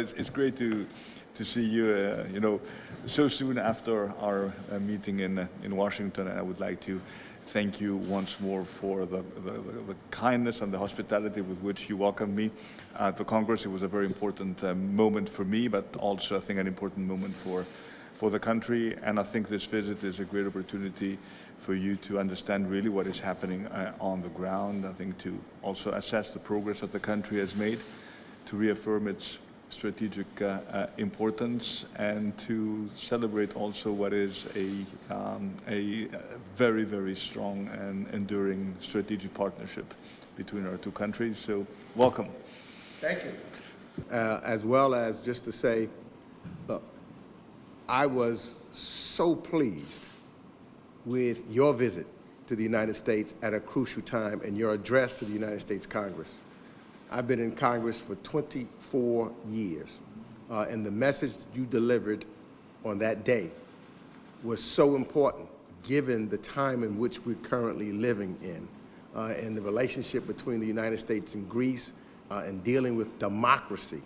It's, it's great to, to see you, uh, you know, so soon after our uh, meeting in, uh, in Washington. And I would like to thank you once more for the, the, the kindness and the hospitality with which you welcomed me at the Congress. It was a very important uh, moment for me, but also I think an important moment for, for the country. And I think this visit is a great opportunity for you to understand really what is happening uh, on the ground. I think to also assess the progress that the country has made, to reaffirm its strategic uh, uh, importance and to celebrate also what is a, um, a very, very strong and enduring strategic partnership between our two countries. So welcome. Thank you. Uh, as well as just to say, look, I was so pleased with your visit to the United States at a crucial time and your address to the United States Congress. I've been in Congress for 24 years, uh, and the message you delivered on that day was so important given the time in which we're currently living in uh, and the relationship between the United States and Greece uh, and dealing with democracy,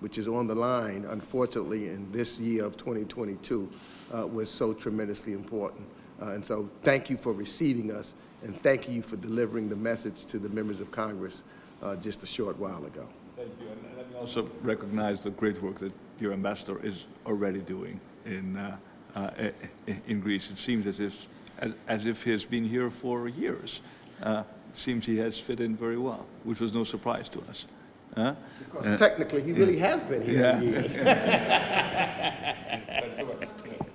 which is on the line, unfortunately, in this year of 2022, uh, was so tremendously important. Uh, and so thank you for receiving us, and thank you for delivering the message to the members of Congress uh, just a short while ago. Thank you. And let me also recognize the great work that your ambassador is already doing in, uh, uh, in Greece. It seems as if, as, as if he has been here for years. Uh, seems he has fit in very well, which was no surprise to us. Huh? Because technically, he really has been here yeah. for years.